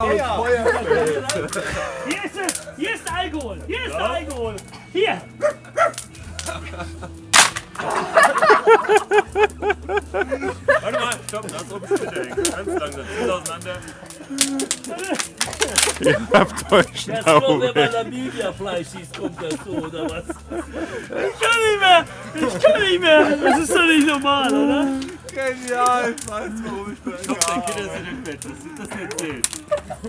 Hier ist es! Hier ist Alkohol! Hier ist Alkohol! Hier! Warte mal, stopp, lass oben Splitter hängen. Ganz langsam, zieh auseinander. Ihr habt euch Das kommt, wenn man Namibia-Fleisch isst, kommt das so, oder was? Ich kann nicht mehr! Ich kann nicht mehr! Das ist doch nicht normal, oder? Genial, ich weiß, warum ich bin. Stopp, dein Kind ist in den Bett, das sieht das sehen.